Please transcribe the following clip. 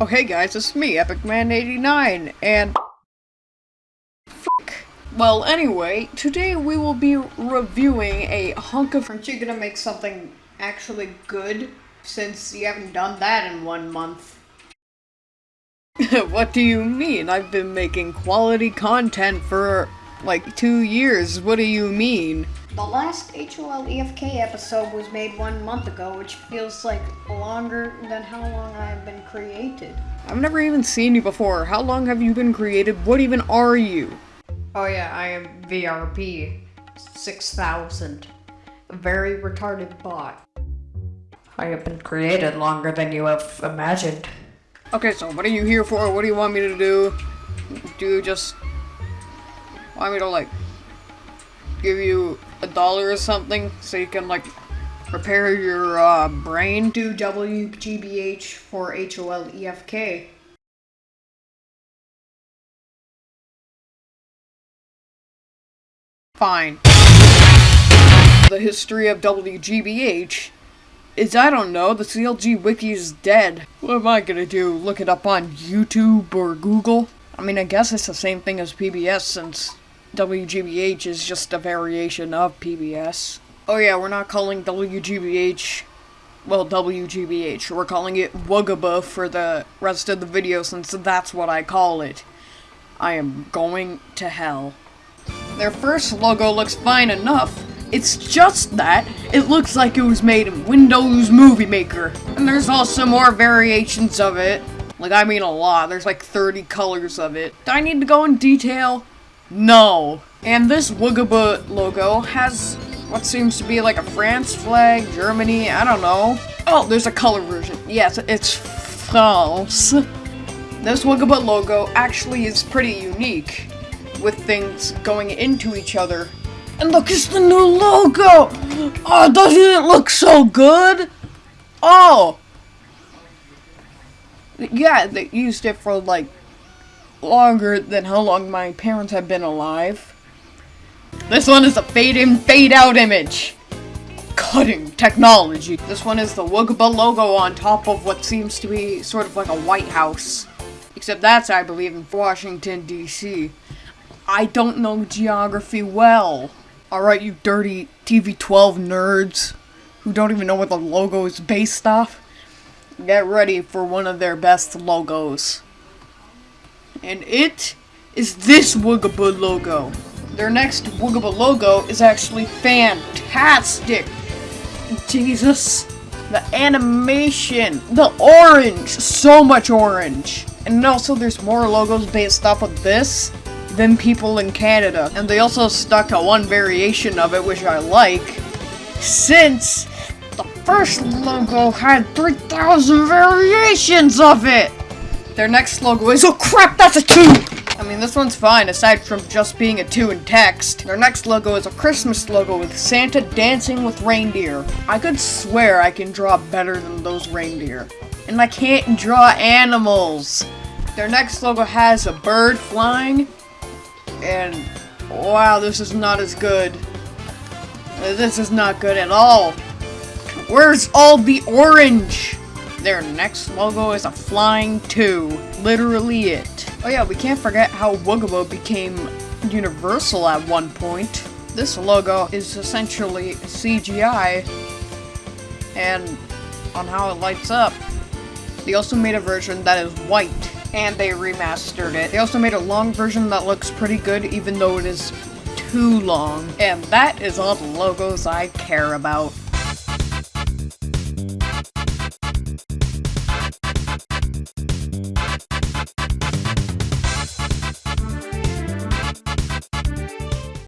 Oh hey guys, it's me, EpicMan89, and... Fuck. Well, anyway, today we will be reviewing a hunk of... Aren't you gonna make something actually good, since you haven't done that in one month? what do you mean? I've been making quality content for, like, two years. What do you mean? The last HOL EFK episode was made one month ago, which feels like longer than how long I have been created. I've never even seen you before. How long have you been created? What even are you? Oh yeah, I am VRP 6000. A very retarded bot. I have been created longer than you have imagined. Okay, so what are you here for? What do you want me to do? Do you just want me to like give you a dollar or something so you can like repair your uh, brain? Do WGBH for HOL EFK. Fine. The history of WGBH is, I don't know, the CLG wiki is dead. What am I gonna do, look it up on YouTube or Google? I mean, I guess it's the same thing as PBS since WGBH is just a variation of PBS. Oh yeah, we're not calling WGBH, well, WGBH. We're calling it Wugaba for the rest of the video since that's what I call it. I am going to hell. Their first logo looks fine enough. It's just that it looks like it was made in Windows Movie Maker. And there's also more variations of it. Like, I mean a lot. There's like 30 colors of it. Do I need to go in detail? No. And this Wugaba logo has what seems to be like a France flag, Germany, I don't know. Oh, there's a color version. Yes, it's France. This Wugaba logo actually is pretty unique, with things going into each other. And look, it's the new logo! Oh, doesn't it look so good? Oh! Yeah, they used it for like longer than how long my parents have been alive. This one is a fade in, fade out image. Cutting technology. This one is the Wugaba logo on top of what seems to be sort of like a White House. Except that's, I believe, in Washington, D.C. I don't know geography well. Alright, you dirty TV12 nerds who don't even know what the logo is based off. Get ready for one of their best logos. And it is this Wugaba logo. Their next Wugaba logo is actually fantastic. Jesus. The animation, the orange, so much orange. And also there's more logos based off of this than people in Canada. And they also stuck to one variation of it, which I like, since the first logo had 3,000 variations of it! Their next logo is- Oh crap, that's a 2! I mean, this one's fine, aside from just being a 2 in text. Their next logo is a Christmas logo with Santa dancing with reindeer. I could swear I can draw better than those reindeer. And I can't draw animals! Their next logo has a bird flying, and wow, this is not as good. This is not good at all. Where's all the orange? Their next logo is a flying 2. Literally it. Oh yeah, we can't forget how Wugaba became universal at one point. This logo is essentially CGI and on how it lights up. They also made a version that is white and they remastered it. They also made a long version that looks pretty good even though it is too long. And that is all the logos I care about.